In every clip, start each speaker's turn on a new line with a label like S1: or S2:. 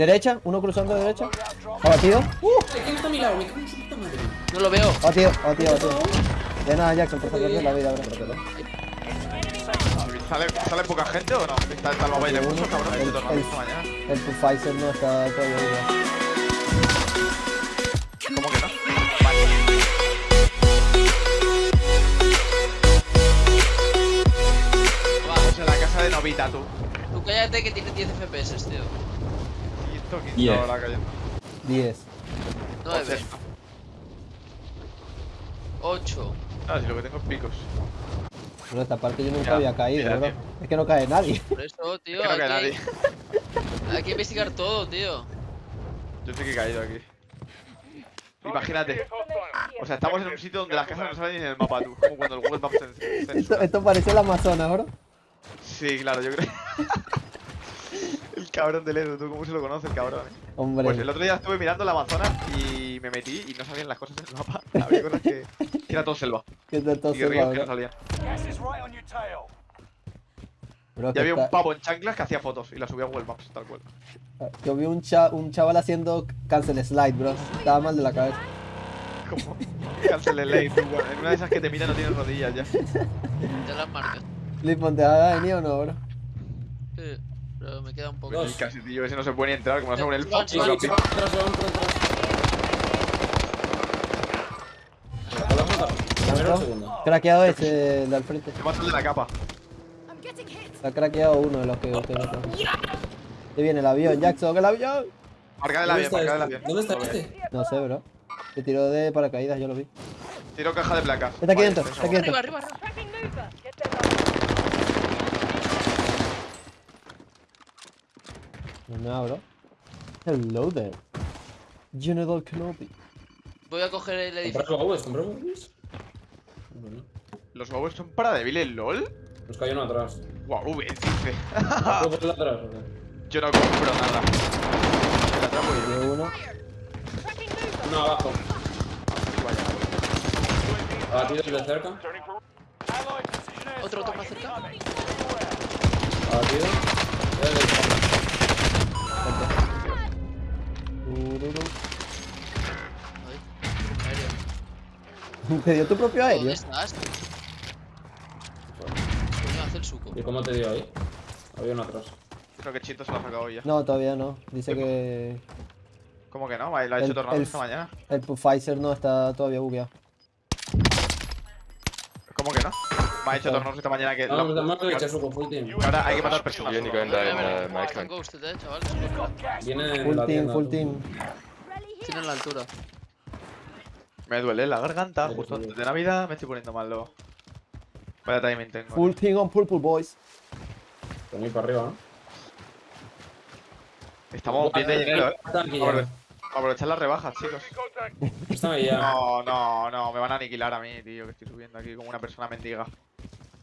S1: Derecha, uno cruzando de derecha. Abatido. Uh,
S2: ¿Quién está a mi lado? Me cago en su puta madre.
S3: No lo veo.
S1: abatido, abatido, abatido. De nada, Jackson, por salvarte la vida, bro.
S4: ¿Sale, ¿Sale poca gente o no? Está, está el de mucho, cabrón.
S1: El- el-
S4: mañana.
S1: El Pfizer no está todavía.
S4: ¿Cómo que no? Vamos en la casa de Novita, tú.
S3: Tú cállate que tiene 10 FPS, tío.
S4: Esto quinto
S2: Diez.
S4: ahora cayendo.
S1: 10.
S3: 9. 8.
S4: Ah, si lo que tengo es picos.
S1: Pero esta parte yo nunca
S4: Ya,
S1: había caído,
S4: mira,
S1: bro.
S4: tío.
S1: Es que no cae nadie.
S3: Por eso, tío.
S4: Que no cae
S3: aquí
S4: nadie.
S3: Hay que investigar todo, tío.
S4: Yo sí que he caído aquí. Imagínate. O sea, estamos en un sitio donde las casas no salen ni en el mapa, tú. Como cuando el Google Maps cen-
S1: Esto, esto parece el Amazonas, bro.
S4: Sí, claro, yo creo. el cabrón del Edu, tú, ¿cómo se lo conoce el cabrón? eh?
S1: Hombre.
S4: Pues el otro día estuve mirando el Amazonas y me metí y no salían las cosas en el mapa. Había cosas que, que era todo selva.
S1: que te
S4: Y
S1: tose,
S4: ríos que no
S1: bro.
S4: salían.
S1: Bro,
S4: Y había un
S1: está-
S4: pavo en chanclas que hacía fotos y las subía a Google Maps, tal cual.
S1: Yo vi un, cha- un chaval haciendo cancel slide, bro. Estaba mal de la cabeza.
S4: Como cancel el lane, tú, bueno, En una de esas que te mira no tienes rodillas ya.
S3: Ya las marcas.
S1: Lipon, ¿te va a venir o no, bro?
S3: Sí. Pero me queda un poco.
S2: Dos.
S4: Y casi, tío, ese no se puede ni entrar, como no se pone el fox.
S2: Se se.
S1: Craqueado ese el de al frente.
S4: Te matan de la capa.
S1: Ha craqueado uno de los que usted mató. Ahí viene el avión, Jackson, el avión.
S4: Marca del
S2: ¿Dónde
S4: avión,
S2: está
S4: marca del
S2: este?
S4: avión.
S2: ¿Dónde está este?
S1: No sé, bro. Se tiró de paracaídas, yo lo vi.
S4: Tiro caja de placas.
S1: Está aquí
S4: Vale,
S1: dentro, está aquí dentro.
S3: Arriba, arriba, arriba.
S1: No, bro. Hello there. General Kenobi.
S3: Voy a coger el
S2: ¿Comprar
S3: edificio.
S2: baúes? ¿Comprar baúes? Bueno,
S4: ¿Los huevos son para débiles, lol?
S2: nos cayó uno atrás.
S4: Guau, V, dice.
S2: ¿Puedo ponerlo atrás o qué?
S4: Yo no compro nada. Me atrapo yo.
S1: Dio uno.
S2: Uno abajo.
S4: Vaya.
S2: Abatido desde cerca.
S3: Otro, otro más cerca.
S2: Abatido.
S3: Ay.
S1: Te dio tu propio aéreo.
S3: ¿Dónde estás? Coño, hace el suco.
S2: ¿Y cómo te dio ahí? Había uno atrás.
S4: Creo que Chito se lo ha sacado ya.
S1: No, todavía no. Dice que
S4: ¿Cómo que no? Lo ha hecho
S1: El-
S4: Tornado
S1: el-
S4: esta mañana.
S1: el Pfizer no está todavía bugueado.
S4: ¿Cómo que no? Me ha hecho Tornado esta mañana que.
S2: No,
S4: lo-
S2: no, no, que echa su full team.
S4: Ahora hay que matar personas.
S3: Están
S5: camp.
S3: ghosted, eh.
S2: Viene
S1: Full team, full team.
S3: Tienen la altura.
S4: Me duele la garganta, justo antes de Navidad me estoy poniendo mal luego. Vaya timing tengo.
S1: Full team on Purple Boys.
S2: Mí para arriba, ¿no?
S4: Estamos bien de dinero, eh. Apro- Aprovechar las rebajas, chicos. No, no, no, me van a aniquilar a mí, tío, que estoy subiendo aquí como una persona mendiga.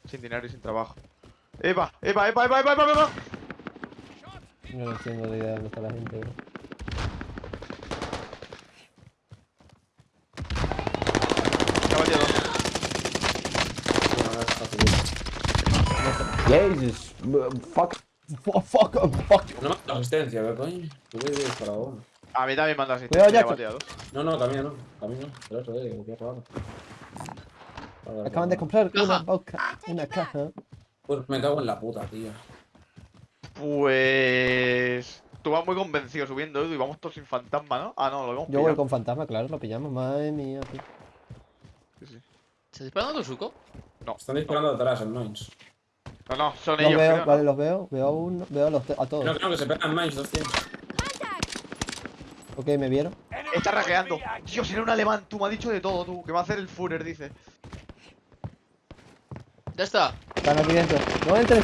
S4: Sin dinero y sin trabajo. ¡Epa! ¡Epa, epa, epa, epa, epa! epa!
S1: No tengo ni idea de dónde está la gente, bro.
S4: Me
S2: está aquí.
S1: Jesus. Fuck. Fuck, fuck, fuck.
S2: No me asistencia, ¿verdad, coño? Tú voy disparado uno.
S4: A mí también me
S1: Cuidado,
S4: asistencia, me batido dos.
S2: No, no, camino, no. Camino. Pero eso, eh, qué raro. Vale,
S1: Acaban de comprar una
S3: Caja.
S1: boca, una caja.
S2: Pues me cago en la puta, tío.
S4: Pues... Tú vas muy convencido subiendo, Edu, y vamos todos sin fantasma, ¿no? Ah, no, lo hemos
S1: Yo voy con fantasma, claro, lo pillamos. Madre mía, tío.
S4: Sí, sí.
S3: ¿Estás disparando tu suco?
S2: Están disparando atrás en Mines.
S4: No, no, son
S1: Los
S4: ellos,
S1: veo,
S4: creo, ¿no?
S1: vale, los veo. Veo a uno, veo a, los a
S2: No,
S1: todos.
S2: creo que se pegan Mines 200.
S1: Ok, me vieron.
S4: Está rajeando. Dios, era un alemán, tú me has dicho de todo, tú. Que va a hacer el Führer, dice.
S3: Ya está.
S1: Están aquí dentro. No entres.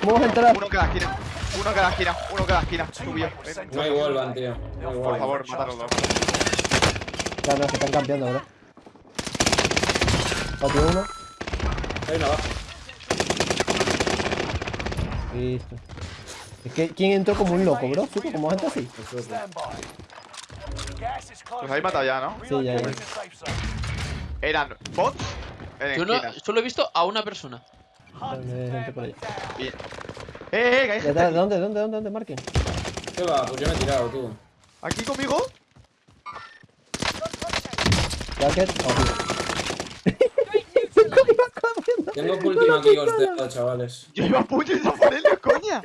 S1: ¿Cómo vas a entrar?
S4: Uno cada esquina. Uno cada esquina. Uno cada esquina. Subió.
S2: No hay Wolvan, tío. No hay
S4: Por favor, mátalo dos.
S1: Claro, no, que están campeando, bro. Patio uno.
S2: Hay uno abajo.
S1: Listo. Es que, ¿quién entró como un loco, bro? ¿Suco como gente así?
S2: Eso es, tío.
S4: Los habéis matado ya, ¿no?
S1: Sí, ya, ya.
S4: Eran bots
S3: Yo no, solo he visto a una persona.
S1: Por ahí.
S4: Bien. ¡Eh, eh! que hay
S1: ¿De
S4: gente
S1: de
S4: aquí.
S1: dónde, dónde, dónde, dónde? Marquen.
S5: ¿Qué va? Pues yo me he tirado, tú.
S4: ¿Aquí conmigo?
S1: Jacket, obvio.
S5: Tengo última aquí costeado, chavales.
S4: Yo iba a puño y no por él, coña.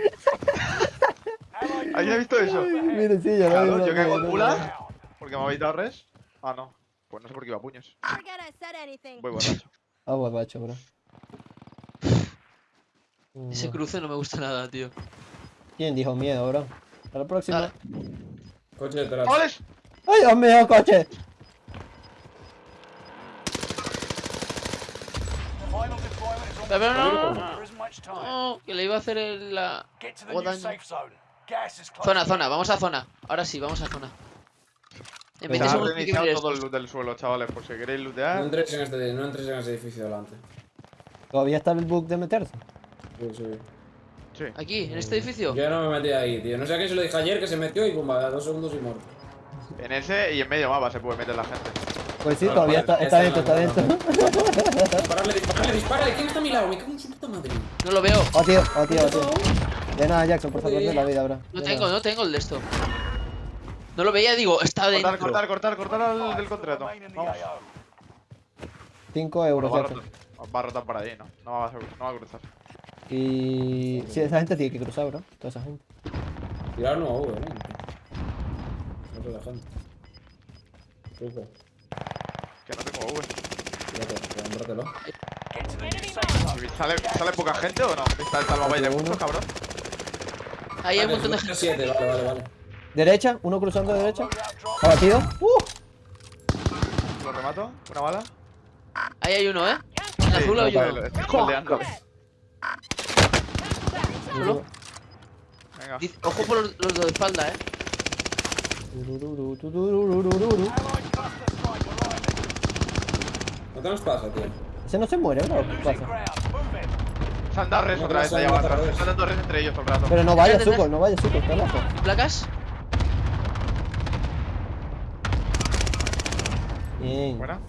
S4: ¿Alguien ha visto eso?
S1: Mire, sí, yo lo
S4: Claro, yo
S1: lo
S4: en
S1: lo vi.
S4: gulag porque me ha evitado res. Ah, no. Pues no sé por qué iba a puños. Voy borracho.
S1: Ah, borracho, bro.
S3: Ese
S1: Mm,
S3: cruce no me gusta nada, tío.
S1: ¿Quién dijo miedo, bro? A la próxima.
S3: Dale.
S5: Coche detrás.
S1: ¡Ay, Dios mío, coche!
S3: Pero no, no, no, no, que le iba a hacer el, la... Zona, zona, vamos a zona. Ahora sí, vamos a zona. En 20
S4: Se ha
S3: segundos que
S4: todo el loot del suelo, chavales, por si queréis
S5: No
S4: lootear.
S5: entres en este, no entres en ese edificio delante.
S1: Todavía está el bug de meterse.
S5: Sí, sí.
S4: Sí.
S3: Aquí, en este edificio.
S5: Yo no me metí ahí, tío. No sé a qué se lo dije ayer que se metió y pumba, dos segundos y muerto.
S4: En ese y en medio mapa se puede meter la gente.
S1: Pues sí,
S5: Vale,
S1: todavía está, está
S5: está
S1: dentro, está dentro.
S5: Dispararle, dispararle, dispararle. ¿Quién está a mi lado? Me cago en su puta madre.
S3: No lo veo.
S1: Oh, tío, oh, tío, oh, tío. De nada, Jackson, por salvarte la vida, bro.
S3: No
S1: De
S3: tengo, no tengo el de esto. No lo veía, digo, está
S4: Cortar,
S3: dentro.
S4: cortar, cortar, cortar al del contrato.
S6: Remain in the
S4: Vamos.
S6: AO.
S1: 5 euros,
S4: va, a rotar, va a rotar por ahí, no. No va a, no va a cruzar.
S1: Y... Sí, esa gente tiene que cruzar, bro. Toda esa gente.
S5: Tirar no, V, ¿no? No sé la gente. Supo.
S4: Que no tengo V.
S5: Tírate, cómpratelo.
S6: Get to the new safe zone.
S4: ¿Y ¿Sale, ¿Sale poca gente o no? ¿Está el salvavidas de
S1: Uno.
S4: muchos, cabrón?
S3: Ahí hay un montón de gente.
S5: vale, vale, vale.
S1: Derecha, uno cruzando de derecha. Abatido. ¡Uh!
S4: Lo remato. Una bala.
S3: Ahí hay uno, ¿eh? En
S4: Sí,
S3: azul hay uno. Solo.
S4: Venga.
S3: Ojo por los, los de espalda, ¿eh?
S5: No tenemos paja, tío.
S1: Ese no se muere, bro. ¿Qué pasa?
S4: Se han dado res
S5: No,
S4: otra vez
S5: se han
S4: allá
S5: dado
S4: abajo.
S5: otra vez.
S4: Se han dado res entre ellos todo el rato.
S1: Pero no vaya, suco, no vaya, suco, está loco.
S3: ¿Y placas?
S1: Bien.
S4: Buena.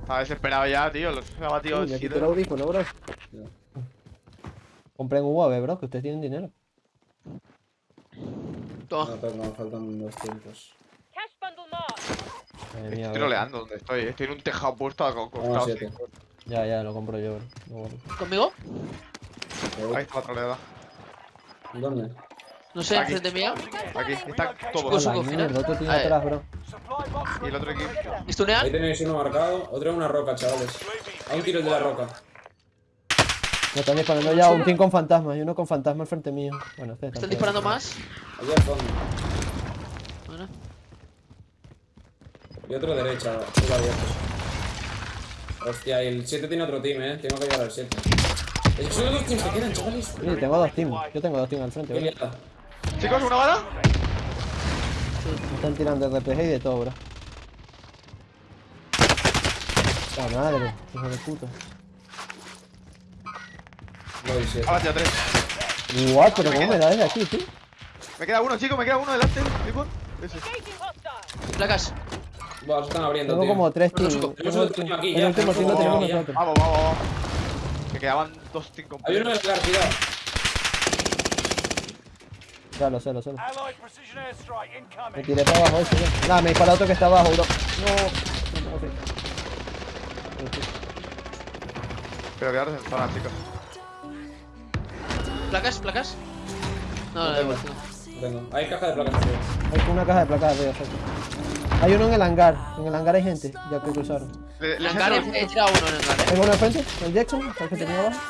S4: Estaba desesperado ya, tío. Los ha batido siete.
S1: quité el audífono, bro.
S5: Ya.
S1: Compré un UAV, bro, que ustedes tienen dinero.
S3: Toma.
S5: No, pero me faltan dos tiempos.
S1: Madre mía,
S4: Estoy
S1: bro.
S4: troleando donde estoy. Estoy en un tejado puesto a
S5: Vamos,
S4: costado.
S1: Ya, ya, lo compro yo, bro. No.
S3: ¿Conmigo?
S4: Ahí está la troleada.
S5: ¿Dónde?
S3: No sé, enfrente mío.
S4: Aquí está todo.
S3: Suco,
S1: mierda,
S3: final.
S1: otro tiene atrás, bro.
S4: Y el otro equipo.
S5: Ahí tenéis uno marcado, otro en una roca, chavales. A un tiro de la roca.
S1: Me están disparando ya un team con fantasmas y uno con fantasma al frente mío. Bueno,
S3: ¿Están disparando más?
S5: Allí al fondo.
S3: Bueno.
S5: Y otro derecha, abierto. Hostia, y el 7 tiene otro team, eh. Tengo que llegar al 7. Es que son los dos teams que quedan, chavales.
S1: Sí, tengo dos teams. Yo tengo dos teams al frente.
S4: Chicos, una bala.
S1: Me están tirando RPG y de todo, bro. La madre, hijo de puta.
S5: Voy, 7.
S4: Ha batido tres.
S1: Igual, pero ¿cómo me da desde aquí, tío?
S4: Me queda uno, chicos. Me queda uno delante. Clipon. Ese.
S3: Placas.
S5: Buah, se están abriendo,
S1: Tengo
S5: tío.
S1: como tres
S3: suco,
S5: tenemos
S1: Tengo
S5: otro team aquí,
S1: El
S5: ya,
S1: último
S5: tenemos
S1: team lo
S5: otro
S1: tenemos nosotros.
S4: Vamos, vamos, vamos. Que quedaban dos team
S5: Hay uno en
S4: completos.
S5: el car, cuidado.
S1: Ya lo sé, lo sé. lo sé.
S6: Allied precision airstrike
S1: Me tiré para abajo ese, ya. Nada, me dispara otro que está abajo, bro. No. Ok.
S4: Pero quedaros en zona, chicos.
S3: ¿Placas? ¿Placas? No, no, igual. no.
S5: No tengo. Hay caja de placas, tío.
S1: Hay una caja de placas arriba, exacto. Hay uno en el hangar. En el hangar hay gente, ya que cruzaron.
S4: Les
S3: hangar he tirado uno en el hangar.
S1: Tengo uno enfrente, el Jackson, el que tenía abajo.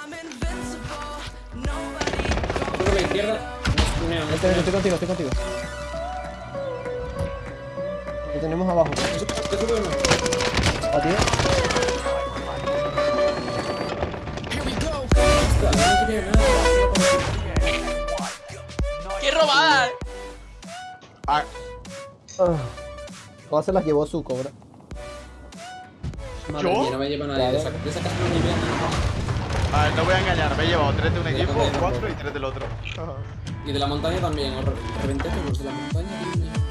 S5: Otro por la izquierda.
S1: Este, estoy contigo, estoy contigo. Lo tenemos abajo.
S5: Tiene nada.
S3: ¡Qué robada!
S4: Ah,
S1: Ah. Todas se las llevó su cobra.
S5: Madre
S4: ¿Yo?
S5: mía, no me lleva nadie. De esa, de esa casa no me lleva nadie.
S4: a ver, no voy a engañar. Me he llevado tres de un equipo,
S5: también,
S4: cuatro
S5: bro.
S4: y tres del otro.
S5: Y de la montaña también, os reventé los de la montaña. y...